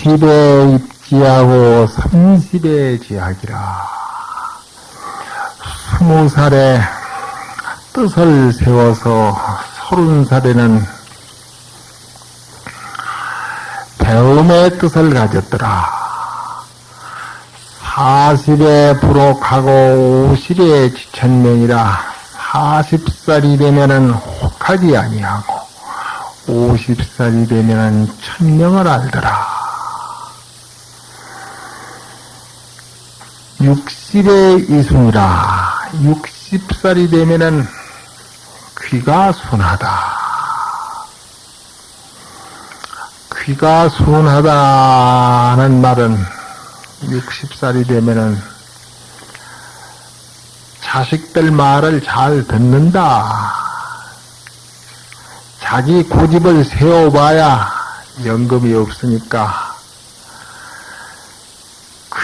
20에 입지하고 30에 지하기라. 20살에 뜻을 세워서 30살에는 배움의 뜻을 가졌더라. 40에 부록하고 50에 지천명이라 40살이 되면은 혹하지 아니하고 50살이 되면은 천명을 알더라. 60의 이순이라 60살이 되면은 귀가 순하다. 귀가 순하다는 말은 60살이 되면은 자식들 말을 잘 듣는다. 자기 고집을 세워봐야 연금이 없으니까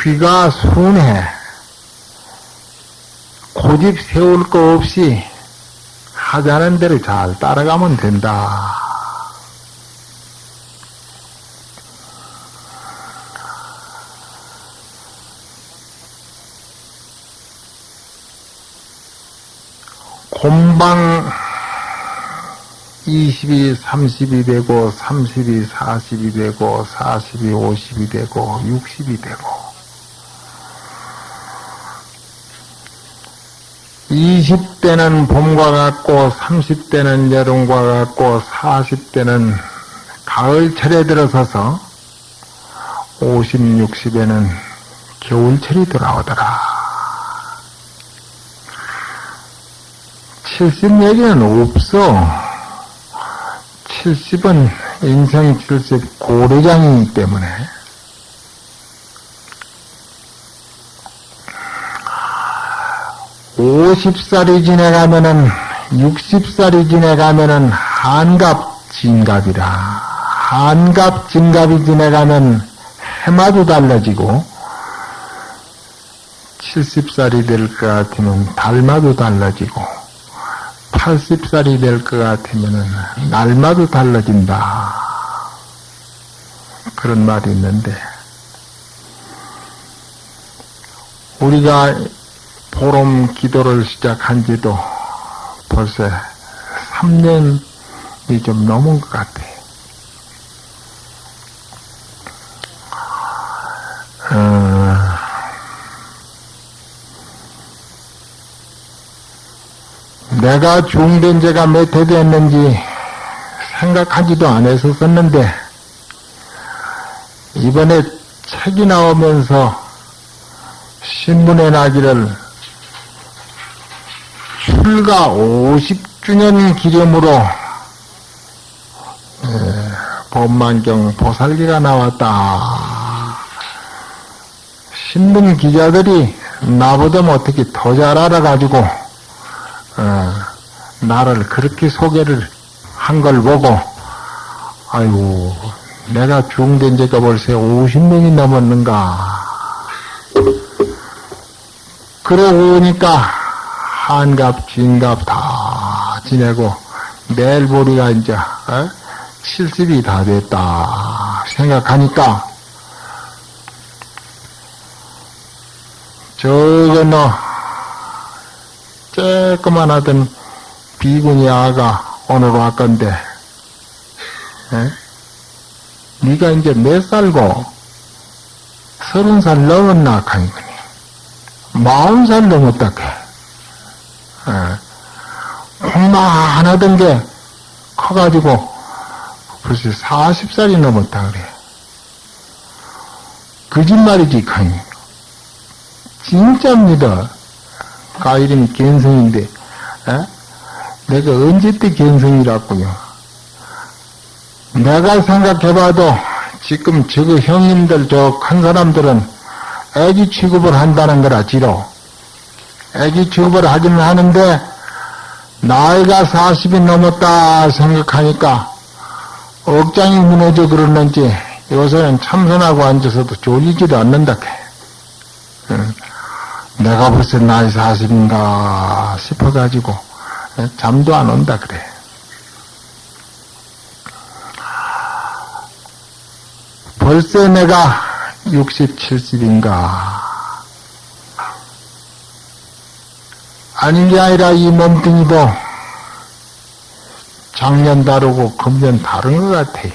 귀가 순해. 고집 세울 거 없이 하자는 대로 잘 따라가면 된다. 곰방 20이 30이 되고 30이 40이 되고 40이 50이 되고 60이 되고 20대는 봄과 같고 30대는 여름과 같고 40대는 가을철에 들어서서 50, 60에는 겨울철이 돌아오더라. 70 얘기는 없어. 70은 인생 70 고래장이기 때문에 50살이 지나가면은 60살이 지나가면은 한갑 진갑이라 한갑 진갑이 지나가면 해마도 달라지고 70살이 될 것 같으면 달마도 달라지고 80살이 될 것 같으면 날마도 달라진다. 그런 말이 있는데 우리가 보름 기도를 시작한 지도 벌써 3년이 좀 넘은 것 같아. 어, 내가 중된 지가 몇 해 됐는지 생각하지도 안 했었었는데, 이번에 책이 나오면서 신문에 나기를 출가 50주년 기념으로 법만경 보살기가 나왔다. 신문 기자들이 나보다 어떻게 더 잘 알아가지고 어, 나를 그렇게 소개를 한 걸 보고 아이고 내가 중된 지가 벌써 50년이 넘었는가 그러고 보니까 한갑 진갑 다 지내고 내일 보리가 이제 어? 70이 다 됐다 생각하니까 저거 너 쬐끄만 하던 비구니 아가 오늘 왔건데 에? 네가 이제 몇 살고 서른 살 넘었나 하니거니 마흔 살 넘었다 해 콩만 하던 게 커가지고 벌써 40살이 넘었다 그래. 거짓말이지 카니 진짜입니다. 가 이름이 견성인데 에? 내가 언제 때 견성이라고요? 내가 생각해봐도 지금 저거 형님들 저 큰 사람들은 애기 취급을 한다는 거라 지로 애기 취급을 하기는 하는데 나이가 40이 넘었다 생각하니까 억장이 무너져 그러는지 요새는 참선하고 앉아서도 졸리지도 않는다. 응. 내가 벌써 나이 40인가 싶어가지고 잠도 안 온다 그래. 벌써 내가 60, 70인가. 아닌 게 아니라 이 몸뚱이도 작년 다르고 금년 다른 것 같아.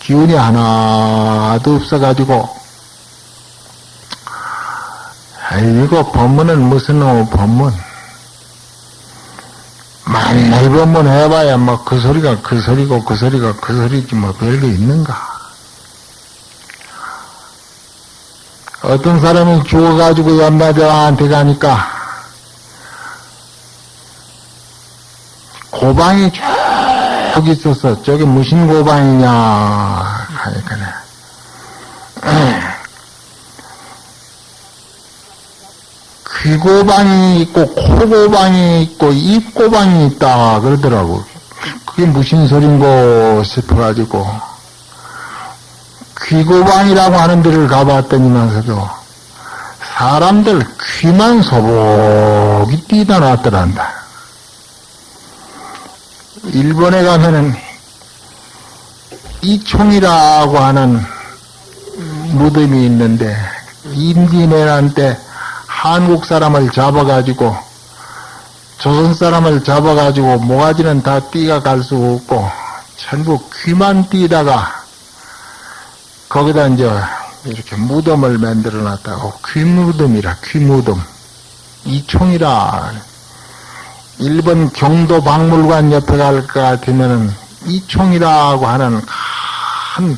기운이 하나도 없어가지고, 이거 법문은 무슨 놈 법문? 만날 법문 해봐야 뭐 그 소리가 그 소리고 그 소리가 그 소리지 뭐 별게 있는가? 어떤 사람이 죽어가지고 연마대왕한테 가니까 고방이 쭉 있었어. 저게 무슨 고방이냐 하니까 귀고방이 있고 코고방이 있고 입고방이 있다 그러더라고. 그게 무슨 소린고 싶어가지고 귀고방이라고 하는 데를 가봤더니만서도 사람들 귀만 소복이 뛰다 놨더란다. 일본에 가면은 이총이라고 하는 무덤이 있는데 임진왜란 때 한국 사람을 잡아가지고 조선 사람을 잡아가지고 모가지는 다 띠가 갈수 없고 전부 귀만 띠다가 거기다 이제 이렇게 무덤을 만들어 놨다고. 귀무덤이라 귀무덤. 이총이라 일본 경도 박물관 옆에 갈 것 같으면은 이총이라고 하는 큰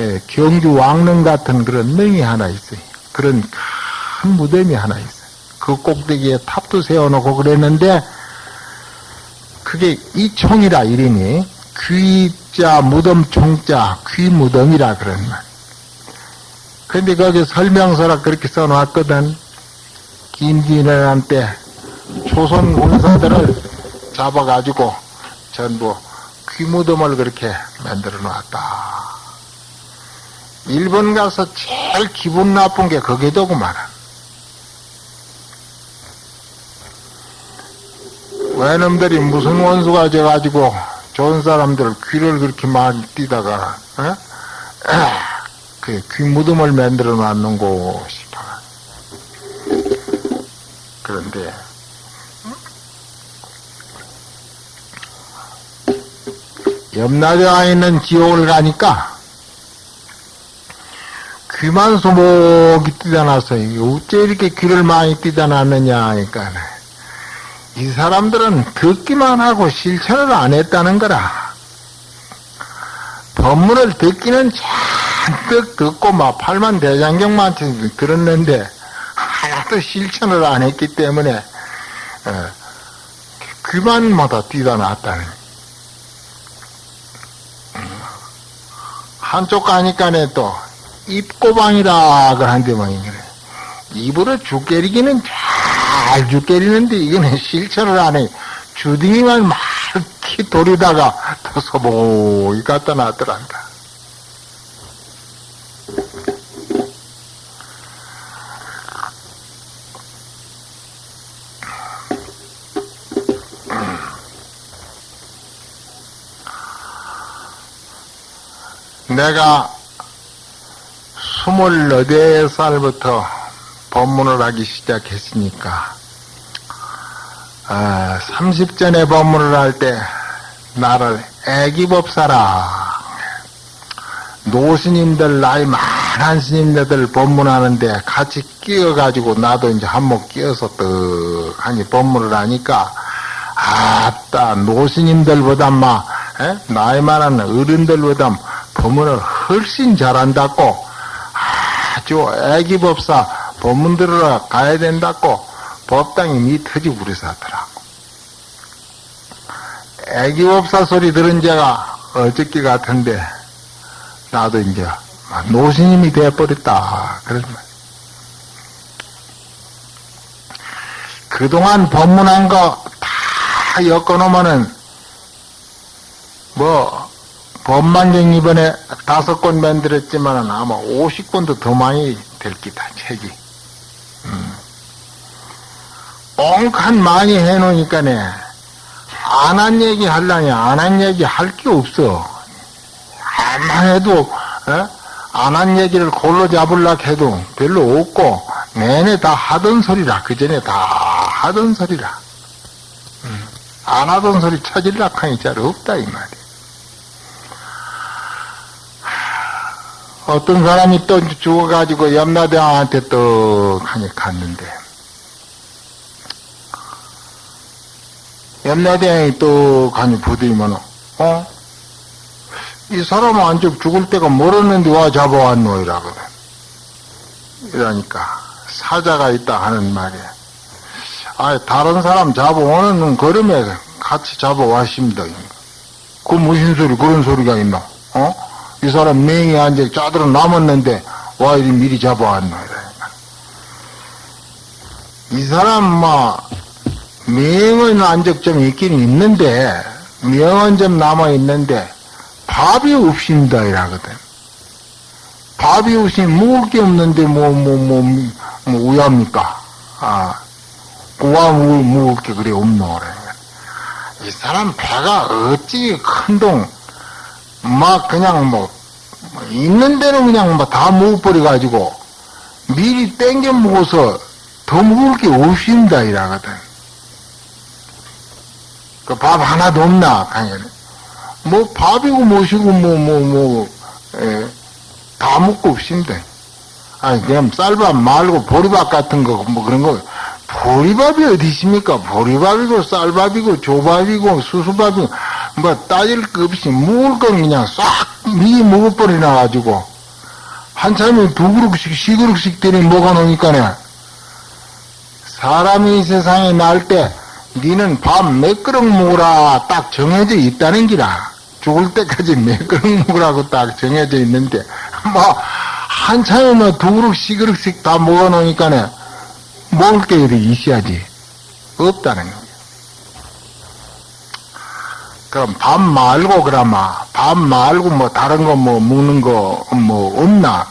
예, 경주 왕릉 같은 그런 능이 하나 있어요. 그런 큰 무덤이 하나 있어요. 그 꼭대기에 탑도 세워놓고 그랬는데 그게 이총이라 이름이 귀자 무덤 총자 귀무덤이라 그런 말. 근데 거기 설명서라 그렇게 써놨거든. 김진애란 때 조선 군사들을 잡아가지고 전부 귀무덤을 그렇게 만들어 놨다. 일본 가서 제일 기분 나쁜 게 거기더구만. 외놈들이 무슨 원수가 져가지고 좋은 사람들 귀를 그렇게 많이 띠다가, 어? 그 귀 무덤을 만들어 놨는고 싶어. 그런데, 염라대왕 있는 지옥을 가니까 귀만 소목이 놨어요. 어째 이렇게 귀를 많이 띠다 놨느냐 하니까 이 사람들은 듣기만 하고 실천을 안 했다는 거라. 법문을 듣기는 잔뜩 듣고 막 팔만 대장경만 들었는데 하나도 실천을 안 했기 때문에 어, 귀만마다 뛰다 놨다는 한쪽 가니까네 또 입고방이라 그한데만 그래. 입으로 죽게리기는 잘 죽게리는데 이거는 실천을 안 해. 주둥이만 막히 돌리다가 또 소복이 갖다 놨더란다. 내가 스물네 살부터 법문을 하기 시작했으니까, 아, 30전에 법문을 할 때, 나를 애기법사라. 노스님들, 나이 많은 스님들 법문하는데 같이 끼어가지고 나도 이제 한몫 끼어서 떡 하니 법문을 하니까, 아따, 노스님들보다 마, 에? 나이 많은 어른들보다 법문을 훨씬 잘한다고, 아주 애기 법사 법문 들으러 가야 된다고 법당이 미터지 부려서 하더라고. 애기 법사 소리 들은 제가 어저께 같은데 나도 이제 노스님이 되어버렸다. 그런 말. 그동안 법문한 거 다 엮어놓으면은 뭐 법만경 이번에 다섯 권 만들었지만 아마 50권도 더 많이 될 기다, 책이. 음. 엉칸 많이 해놓으니까네, 안 한 얘기 할라니, 안한 얘기 할 게 없어. 암만 해도, 안 한 얘기를 골로 잡으려 해도 별로 없고, 내내 다 하던 소리라. 그 전에 다 하던 소리라. 음, 안 하던 소리 찾으려 하니 잘 없다, 이 말이야. 어떤 사람이 또 죽어가지고 염라대왕한테 또 하니 갔는데, 염라대왕이 또 가니 부드이면, 어? 이 사람은 안쪽 죽을 때가 멀었는데 와 잡아왔노, 이라거든. 이러니까, 사자가 있다 하는 말이야. 아, 다른 사람 잡아오는 걸음에 같이 잡아왔습니다. 그 무슨 소리, 그런 소리가 있나? 어? 이 사람 맹이 앉아 짜들어 남았는데, 와, 이리 미리 잡아왔노. 이 사람, 막, 명은 안적 좀 있긴 있는데, 명은 좀 남아 있는데, 밥이 없습니다, 이라거든. 밥이 없으면 먹을 게 없는데, 뭐, 뭐, 뭐, 뭐, 우야합니까? 아, 우와, 먹을, 먹을 게 그래, 없노, 그래. 이 사람 배가 어찌 큰 동, 막 그냥 뭐, 있는 데는 그냥 뭐다 먹어버려 가지고, 미리 땡겨 먹어서 더 먹을 게 없습니다, 이라거든. 그 밥 하나도 없나, 강연에. 뭐 밥이고 뭐시고 뭐 뭐뭐다 먹고 없습니다. 아니 그냥 쌀밥 말고 보리밥 같은 거 뭐 그런 거 보리밥이 어디 있습니까? 보리밥이고 쌀밥이고 조밥이고 수수밥이고 뭐 따질 거 없이 먹을 건 그냥 싹 미리 먹어버리나 가지고 한참에 두 그릇씩 시 그릇씩 들이 먹어놓으니까네 사람이 이 세상에 날 때 니는 밥 몇 그릇 먹으라 딱 정해져 있다는 기라. 죽을 때까지 몇 그릇 먹으라고 딱 정해져 있는데, 뭐, 한참에 뭐두 그릇씩 그릇씩 다 먹어놓으니까네, 먹을 게 이렇게 있어야지. 없다는 거예요. 그럼 밥 말고, 그러마, 밥 말고 뭐 다른 거 뭐 먹는 거 뭐 없나?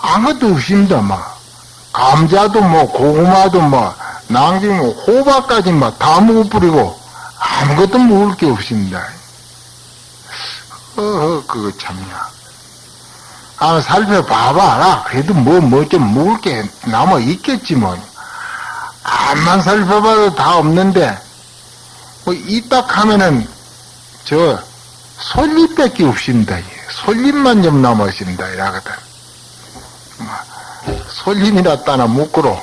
아무것도 없습니다, 뭐. 감자도 뭐, 고구마도 뭐, 낭지 뭐, 호박까지 뭐, 다 먹어버리고, 아무것도 먹을 게 없습니다. 어허, 그거 참냐. 아, 살펴봐봐라. 그래도 뭐, 뭐 좀 먹을 게 남아 있겠지, 뭐. 암만 살펴봐도 다 없는데, 뭐, 이딱 하면은, 저, 솔잎밖에 없습니다. 솔잎만 좀 남았습니다. 이라거든. 솔잎이나 따나 묶으로,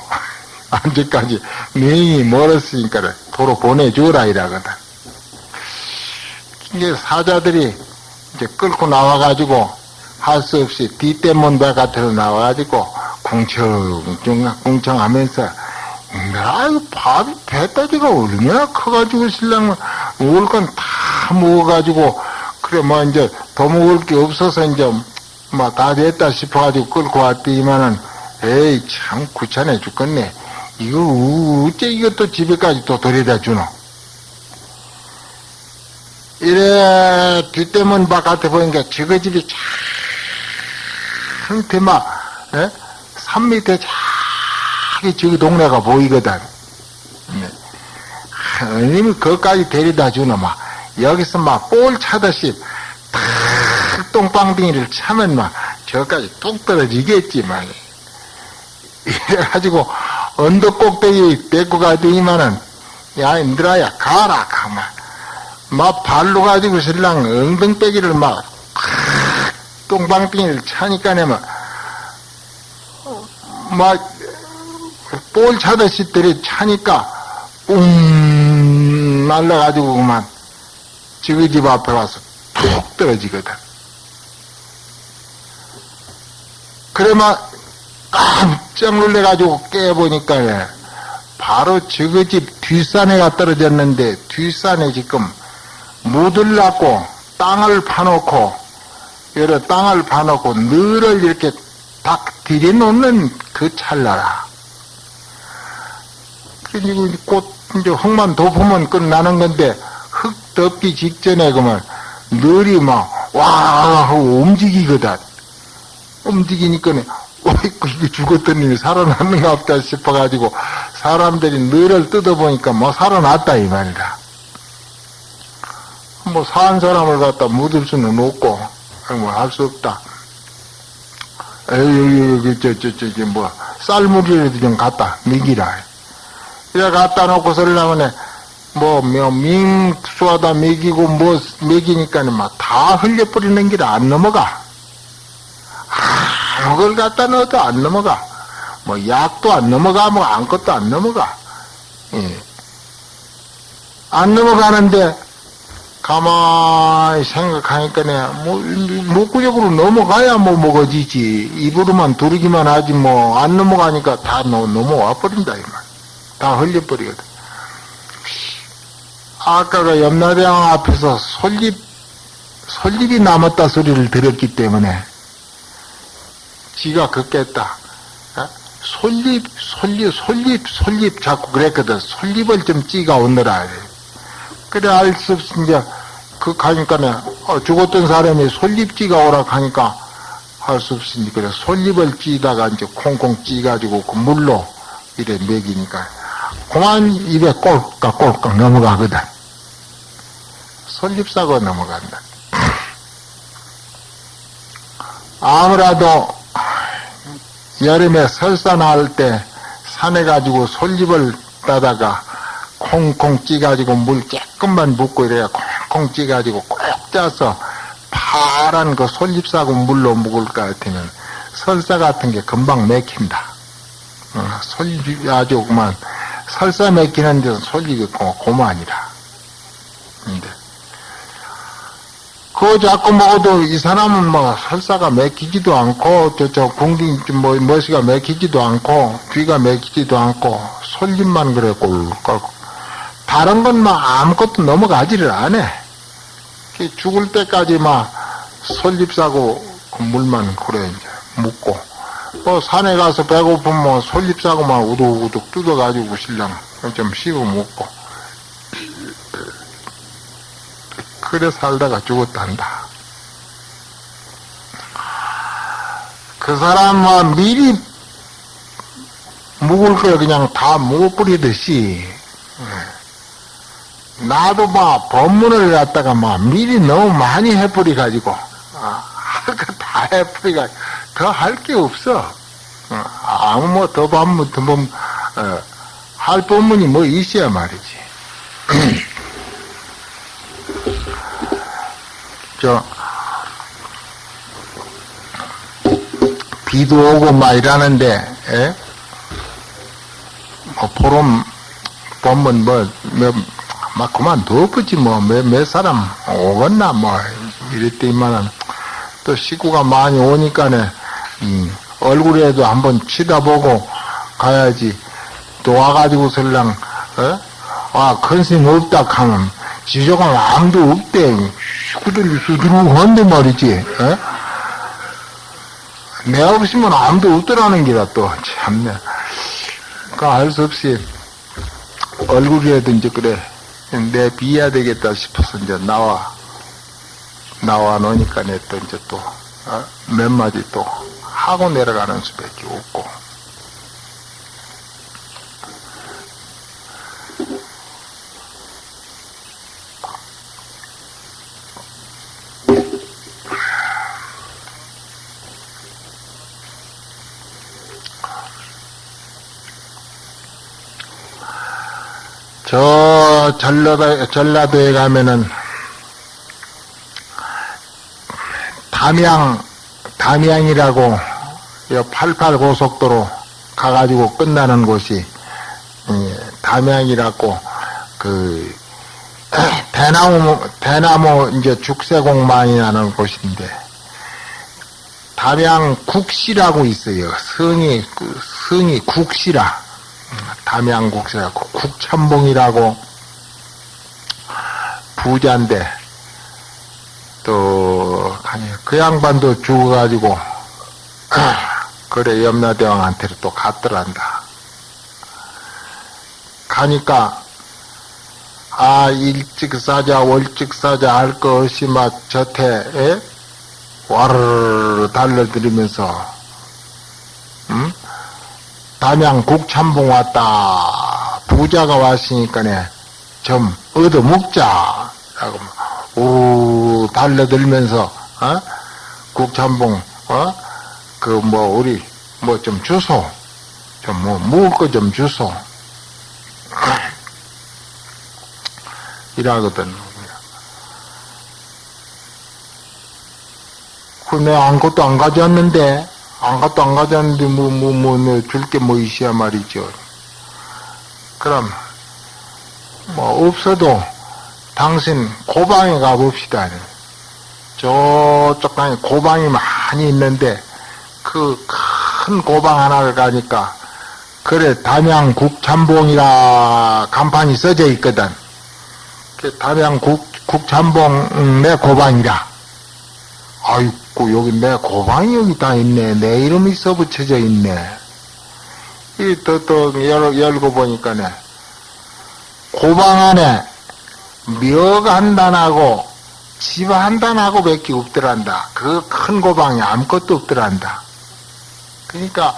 언제까지 명이 멀었으니까 도로 보내주라 이라거든. 이제 사자들이 이제 끌고 나와가지고 할 수 없이 뒷대문 바깥으로 나와가지고 궁청, 궁청 하면서 아유, 밥이 배따지가 얼마나 커가지고 신랑은 먹을 건 다 먹어가지고 그래 뭐 이제 더 먹을 게 없어서 이제 뭐 다 됐다 싶어가지고 끌고 왔더니만은 에이 참 귀찮아 죽겠네. 이거 어째 이것도 집에까지 또 데려다 주노? 이래 뒷대문 바깥에 보니까 저거 집이 참 대마 에? 산 밑에 저기 저기 동네가 보이거든. 네. 하나님이 거기까지 데려다 주노 막 여기서 막 볼 차듯이 탁 똥방댕이를 차면 막 저까지 뚝 떨어지겠지 만. 이래가지고 언덕 꼭대기 데리고 가더니만은 야 인들아야 가라 가만 막 발로 가지고 신랑 엉덩빼기를 막 똥방빙이를 차니까 막 볼 차듯이 들이 차니까 웅 날라가지고 그만 지그 집 앞에 와서 툭 떨어지거든. 그래만 깜짝 놀래가지고 깨보니까 바로 저그 집 뒷산에가 떨어졌는데 뒷산에 지금 무들 낳고 땅을 파놓고 여러 땅을 파놓고 늘을 이렇게 딱 들여놓는 그 찰나라. 그리고 곧 이제 흙만 덮으면 끝나는 건데 흙 덮기 직전에 그러면 늘이 막 와 하고 움직이거든. 움직이니까 어이구 이게 죽었던 님이 살아났는가 없다 싶어가지고 사람들이 늘을 뜯어보니까 뭐 살아났다 이 말이다. 뭐 산 사람을 갖다 묻을 수는 없고 뭐 할 수 없다. 에이, 저, 저, 저, 저, 뭐, 쌀무리라도 좀 갖다, 먹이라. 이래 갖다 놓고 설라면 뭐, 뭐, 밍수하다 먹이고, 뭐, 먹이니까는 막 다 흘려버리는 길 안 넘어가. 아무 걸 갖다 넣어도 안 넘어가. 뭐, 약도 안 넘어가, 뭐, 아무것도 안 넘어가. 예. 안 넘어가는데, 가만히 생각하니까, 뭐, 목구력으로 넘어가야 뭐 먹어지지. 입으로만 두르기만 하지, 뭐, 안 넘어가니까 다 넘, 넘어와 버린다, 이 말. 다 흘려버리거든. 아까가 염라대왕 앞에서 솔잎, 솔잎이 남았다 소리를 들었기 때문에, 지가 긋겠다. 어? 솔잎, 솔잎, 솔잎, 솔잎 자꾸 그랬거든. 솔잎을 좀 찌가 오느라. 그래, 알 수 없이 이제, 그 가니까는, 어, 죽었던 사람이 솔잎 찌가 오라 하니까, 할 수 없으니, 그래, 솔잎을 찌다가 이제 콩콩 찌가지고 그 물로 이래 먹이니까, 그만 입에 꼴깍 꼴깍 넘어가거든. 솔잎 싸고 넘어간다. 아무라도 여름에 설사 나올 때 산에 가지고 솔잎을 따다가 콩콩 찌가지고 물 조금만 붓고 이래야 콩콩 찌가지고 꼭 짜서 파란 그 솔잎 싸고 물로 묵을 것 같으면 설사 같은 게 금방 맥힌다. 어, 솔잎이 아주 그만 설사 맥히는 데는 솔잎이 고, 고만이라. 근데 그거 자꾸 먹어도 이 사람은 뭐 설사가 맥히지도 않고 저저 궁딩 뭐 머시가 맥히지도 않고 귀가 맥히지도 않고 솔잎만 그래 꼴꼴 다른 건 막 아무것도 넘어가지를 않아. 죽을 때까지 막 솔잎 싸고 그 물만 그래 이제 묻고 뭐 산에 가서 배고프면 뭐 솔잎 싸고 막 우둑우둑 뜯어가지고 신랑 좀 씹어 먹고. 그래 살다가 죽었단다. 그 사람은 미리 묵을 걸 그냥 다 묵어버리듯이. 나도 막 법문을 갖다가 막 미리 너무 많이 해버리 가지고 할거 다 해버리 가지고 더 할 게 없어. 어, 아무 뭐더 법문 더 법, 어, 할 법문이 뭐 있어야 말이지. 저 비도 오고 막 이러는데 에? 뭐 포럼 보면 뭐막 그만 덮었지 뭐 몇 몇 사람 오겠나 뭐 이랬더니만은 또 식구가 많이 오니까는 음, 얼굴에도 한번 치다보고 가야지. 또 와가지고 설랑 어? 아 큰스님 없다 하면 지저가 아무도 없대. 식구들이 수두룩 한데 말이지 어? 내가 없으면 아무도 없더라는 기라 또. 참네 그알 수 없이 얼굴이라도 이제 그래 내 비해야 되겠다 싶어서 이제 나와 나와 놓으니까 내또 이제 또 몇 마디 또 하고 내려가는 수밖에 없고. 저 전라도, 전라도에 가면은 담양, 담양이라고 88 고속도로 가가지고 끝나는 곳이 담양이라고 그 대나무 대나무 이제 죽새공 많이 나는 곳인데 담양 국시라고 있어요. 성이 그 성이 국시라 담양 국시라고 국천봉이라고 부자인데 또 그 양반도 죽어가지고 그래 염라대왕한테로 또 갔더란다. 가니까 아 일찍 사자 월찍 사자 할거 없이 막 저태 와르르 달려들으면서 음? 담양 국참봉 왔다 부자가 왔으니까네 좀 얻어 먹자 라고 오 달려들면서 어? 국참봉, 어? 그, 뭐, 우리, 뭐 좀 주소. 좀 뭐, 먹을 거 좀 주소. 이라거든. 그, 내가 아무것도 안 가져왔는데, 아무것도 안 가져왔는데, 뭐, 뭐, 뭐, 뭐, 줄게 뭐 있어야 말이죠. 그럼, 뭐, 없어도, 당신 고방에 가봅시다. 저쪽 방에 고방이 많이 있는데, 그 큰 고방 하나를 가니까, 그래, 담양 국 참봉이라 간판이 써져 있거든. 그 담양 국, 국참봉 음, 내 고방이라. 아이고, 여기 내 고방이 여기 다 있네. 내 이름이 써붙여져 있네. 이, 또, 또, 열, 열고 보니까네. 고방 안에 묘한 단하고 집 한 단하고 밖에 없더란다. 그 큰 고방에 아무것도 없더란다. 그러니까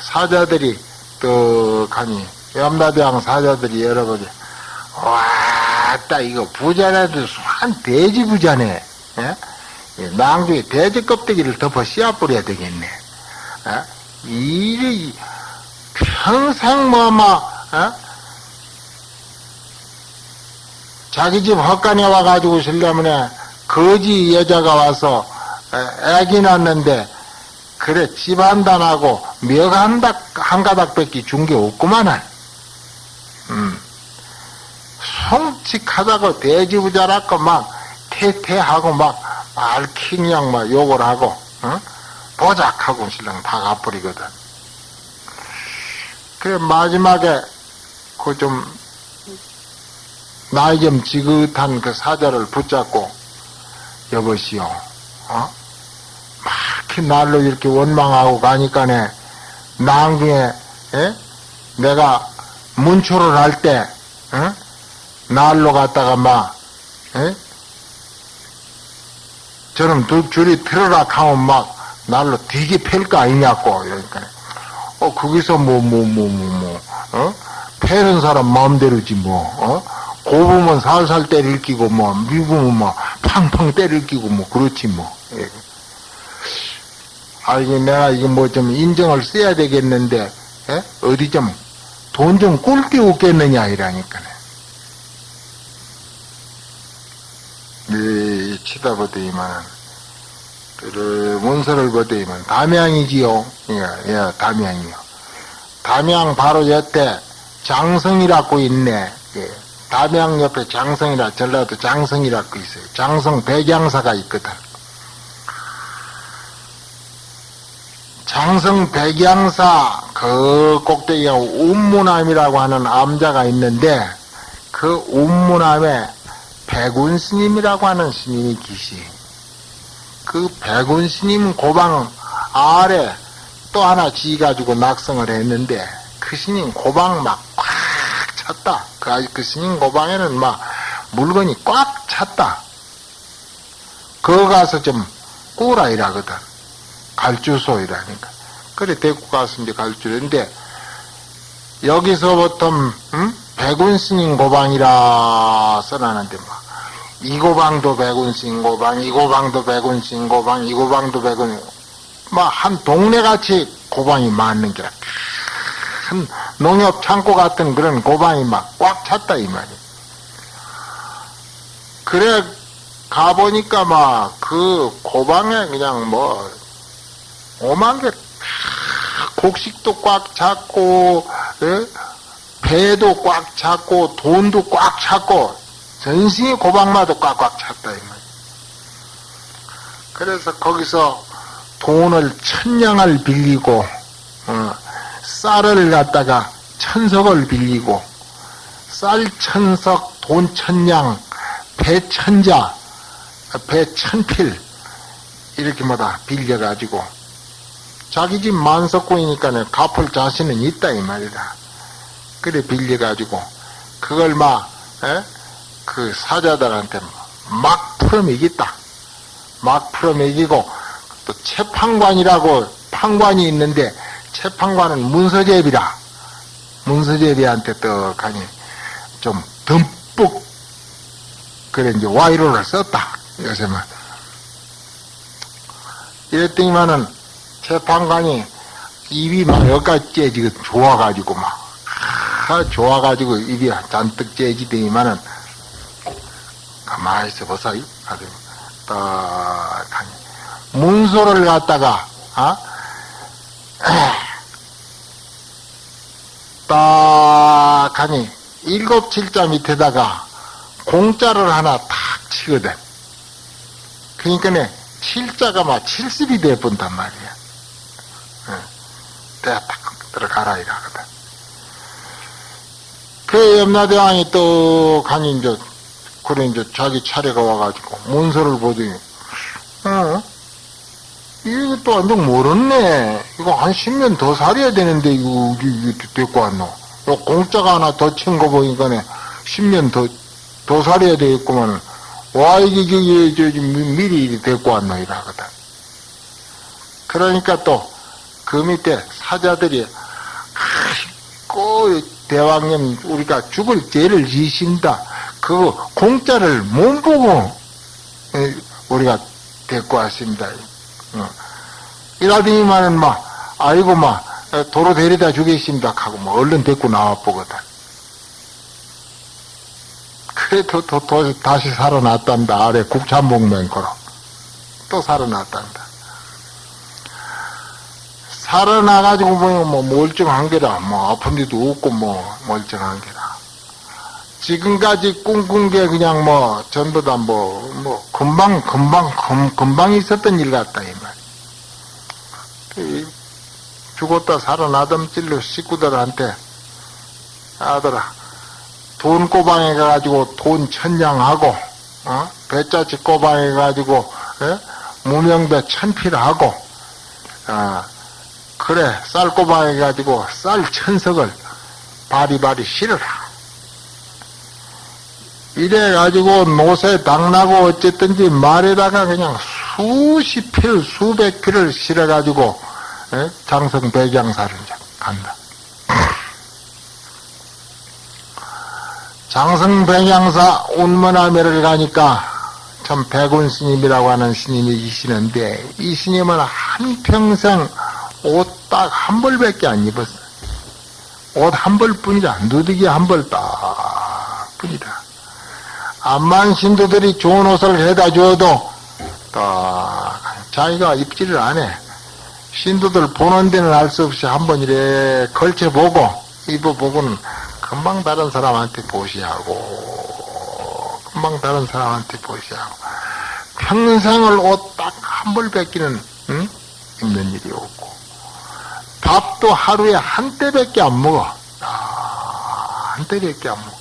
사자들이 떡하니 염라대왕 사자들이 여러분이 와따 이거 부자라도 한 돼지 부자네. 예? 낭주에 돼지 껍데기를 덮어 씨앗 뿌려야 되겠네. 예? 이리 평생 뭐뭐 어? 자기 집 헛간에 와가지고 있으려면 거지 여자가 와서 애기 낳는데 그래 집안단하고 멱한 한 가닥밖에 준 게 없구만 음. 송칙하다고 돼지부자라고 막 태태하고 막 알킹냥 막 욕을 하고 어? 보작하고 신랑 다 가버리거든 그래 마지막에 그 좀 나이 좀 지긋한 그 사자를 붙잡고 여보시오 어? 막 날로 이렇게 원망하고 가니까네 낭중에 에? 내가 문초를 할때 날로 갔다가 막 에? 저놈 두 줄이 틀어라 하면 막 날로 되게 팰거 아니냐고 그러니까 어 거기서 뭐 뭐 뭐 뭐뭐 어? 패는 사람 마음대로지 뭐 어? 고부면 살살 때릴 끼고 뭐 미부면 뭐 팡팡 때릴 끼고 뭐 그렇지 뭐 예. 아 이게 내가 이거 뭐 좀 인정을 써야 되겠는데 예? 어디 좀 돈 좀 꿀게 없겠느냐 이라니까네 네, 치다 보더니만 그 문서를 보더니만 담양이지요 예, 예 담양이요 담양 바로 옆에 장성이라고 있네 예. 담양 옆에 장성이라 전라도 장성이라고 있어요. 장성 백양사가 있거든. 장성 백양사 그 꼭대기에 운무남이라고 하는 암자가 있는데 그 운무남에 백운 스님이라고 하는 스님이 계시. 그 백운 스님 고방 아래 또 하나 지 가지고 낙성을 했는데 그 스님 고방 막 꽉 찼다. 그, 그 스님 고방에는 막 물건이 꽉 찼다. 그거 가서 좀 꾸라 이라거든. 갈주소 이라니까. 그래, 데리고 가서 이제 갈주인데, 여기서부터, 음? 백운 스님 고방이라 써놨는데, 막, 이 고방도 백운 스님 고방, 이 고방도 백운 스님 고방, 이 고방도 백운, 막, 한 동네같이 고방이 많는 게라. 큰 농협 창고 같은 그런 고방이 막 꽉 찼다 이 말이야. 그래 가보니까 막 그 고방에 그냥 뭐 오만 개 곡식도 꽉 찼고 에? 배도 꽉 찼고 돈도 꽉 찼고 전신의 고방마도 꽉꽉 찼다 이 말이야. 그래서 거기서 돈을 천냥을 빌리고 어, 쌀을 갖다가 천석을 빌리고 쌀 천석, 돈 천냥, 배 천자, 배 천필 이렇게 뭐다 빌려가지고 자기 집 만석고이니까 갚을 자신은 있다 이 말이다. 그래 빌려가지고. 그걸 막 그 사자들한테 막 풀어매겠다. 막 풀어매기고 또 채판관이라고 판관이 있는데 채판관은 문서제비라. 문서제비한테 떡하니 좀 듬뿍 그래 이제 와이로를 썼다. 요새만 이랬더니만은 재판관이 입이 막 여기까지 째지고 좋아가지고 막 아, 좋아가지고 입이 잔뜩 째지더니만은 가만히 있어 보사 아주 딱하니 문소를 갖다가 아 딱하니 일곱 칠자 밑에다가 공짜를 하나 탁 치거든. 그러니까 칠자가 막 칠십이 돼 본단 말이야. 내가 딱 들어가라 이러거든. 그 염라대왕이 또 가니 이제 그래 이제 자기 차례가 와가지고 문서를 보더니 어 이거 완전 모르네. 이거 한 10년 더 살아야 되는데, 이거, 이거 데리고 왔노. 요 공짜가 하나 더 친 거 보니까네, 10년 더, 더 살아야 되겠구만. 와, 이게, 이게, 저, 저, 미리 데리고 왔노, 이러거든. 그러니까 또, 그 밑에 사자들이, 아이고, 대왕님, 우리가 죽을 죄를 지신다. 그 공짜를 못 보고, 우리가 데리고 왔습니다. 어. 이라더니만은 막, 아이고, 막, 도로 데려다 주겠습니다. 하고, 뭐, 얼른 데리고 나와 보거든. 그래도 또, 또, 다시 살아났단다. 아래 국찬목맹거로. 또 살아났단다. 살아나가지고 보면 뭐, 멀쩡한 게라. 뭐, 아픈 데도 없고, 뭐, 멀쩡한 게라. 지금까지 꿈꾼 게 그냥 뭐, 전부 다 뭐, 뭐, 금방, 금방, 금, 금방 있었던 일 같다, 이 말. 죽었다 살아나던 찔로 식구들한테 아들아 돈 꼬방해 가지고 돈 천냥하고 어? 배짜치 꼬방해 가지고 예? 무명배 천필하고 아 그래 쌀 꼬방해 가지고 쌀 천석을 바리바리 실어라 이래 가지고 노새 당나고 어쨌든지 말에다가 그냥 수십 필 수백 필을 실어 가지고 예? 장성 백양사를 간다. 장성 백양사 운문하매를 가니까 참 백운 스님이라고 하는 스님이 계시는데 이 스님은 한평생 옷 딱 한 벌밖에 안 입었어. 옷 한 벌뿐이다. 누드기 한 벌 딱 뿐이다. 암만 신도들이 좋은 옷을 해다 줘도 딱 자기가 입지를 안 해. 신도들 보는 데는 알 수 없이 한 번 이래 걸쳐보고 입어보고는 금방 다른 사람한테 보시하고 금방 다른 사람한테 보시하고 평생을 옷 딱 한 벌 뺏기는 응? 입는 일이 없고 밥도 하루에 한 때밖에 안 먹어 아, 한 때밖에 안 먹어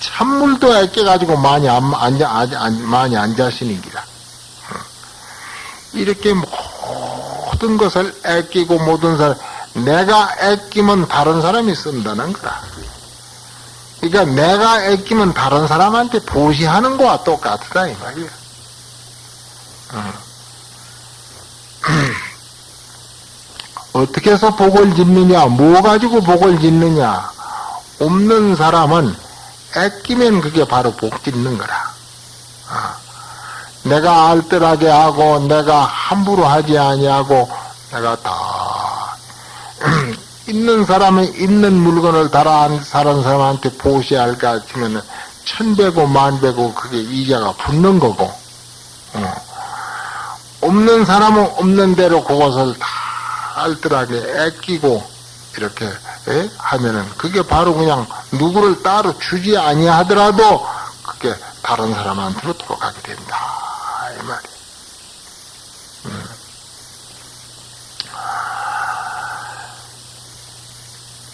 찬물도 애껴가지고 많이 안, 안, 안, 안 많이 안 자시는 기라 이렇게 모든 것을 애끼고 모든 사람, 내가 애끼면 다른 사람이 쓴다는 거다. 그러니까 내가 애끼면 다른 사람한테 보시하는 거와 똑같다, 이 말이야. 어. 어떻게 해서 복을 짓느냐, 뭐 가지고 복을 짓느냐. 없는 사람은 애끼면 그게 바로 복 짓는 거라. 어. 내가 알뜰하게 하고 내가 함부로 하지 아니하고 내가 다 있는 사람이 있는 물건을 달아 사는 사람한테 보시할까 치면은 천배고 만배고 그게 이자가 붙는 거고 어. 없는 사람은 없는 대로 그것을 다 알뜰하게 애끼고 이렇게 에? 하면은 그게 바로 그냥 누구를 따로 주지 아니하더라도 그게 다른 사람한테로 돌아가게 된다. 이 말이. 음.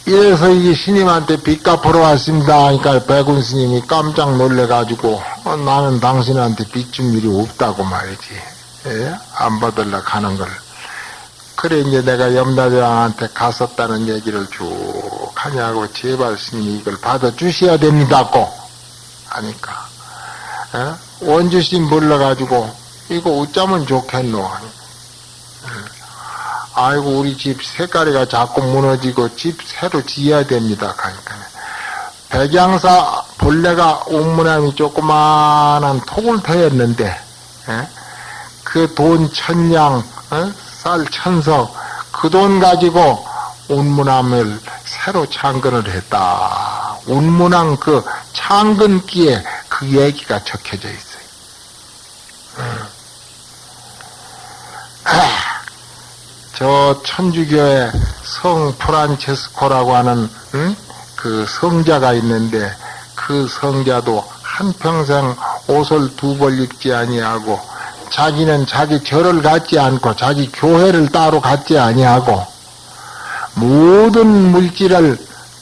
이래서 이 스님한테 빚 갚으러 왔습니다. 그러니까 백운 스님이 깜짝 놀래가지고 어, 나는 당신한테 빚 준 일이 없다고 말이지. 예? 안 받을라 가는 걸. 그래 이제 내가 염라대왕한테 갔었다는 얘기를 쭉 하냐고 제발 스님이 이걸 받아주셔야 됩니다고 하니까 예? 원주심 불러가지고 이거 어쩌면 좋겠노 아이고 우리 집 색깔이가 자꾸 무너지고 집 새로 지어야 됩니다. 그러니까 백양사 본래가 옥문함이 조그마한 톡을 터였는데 예? 그돈 천냥 어? 쌀 천석 그 돈 가지고 운문함을 새로 창건을 했다. 운문함 그 창건기에 그 얘기가 적혀져 있어요. 아, 저 천주교의 성 프란체스코라고 하는 응? 그 성자가 있는데 그 성자도 한평생 옷을 두 벌 입지 아니하고 자기는 자기 절을 갖지 않고 자기 교회를 따로 갖지 아니하고 모든 물질을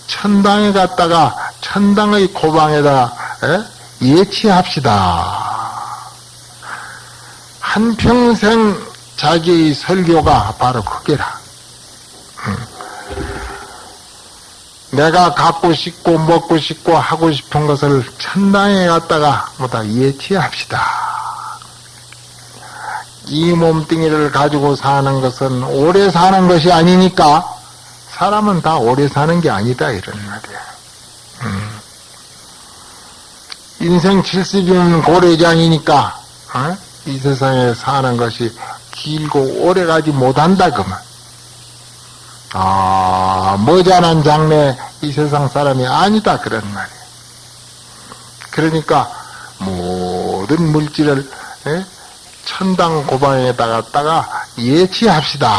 천당에 갔다가 천당의 고방에다 에? 예치합시다. 한평생 자기의 설교가 바로 그게라. 음. 내가 갖고 싶고 먹고 싶고 하고 싶은 것을 천당에 갔다가 뭐다 예치합시다. 이 몸뚱이를 가지고 사는 것은 오래 사는 것이 아니니까 사람은 다 오래 사는 게 아니다 이런 말이야. 음. 인생 70이면 고래장이니까 어? 이 세상에 사는 것이 길고 오래 가지 못한다 그만. 아 머지않은 장래 이 세상 사람이 아니다 그런 말이야. 그러니까 모든 물질을 에? 천당 고방에다 갔다가 예치합시다.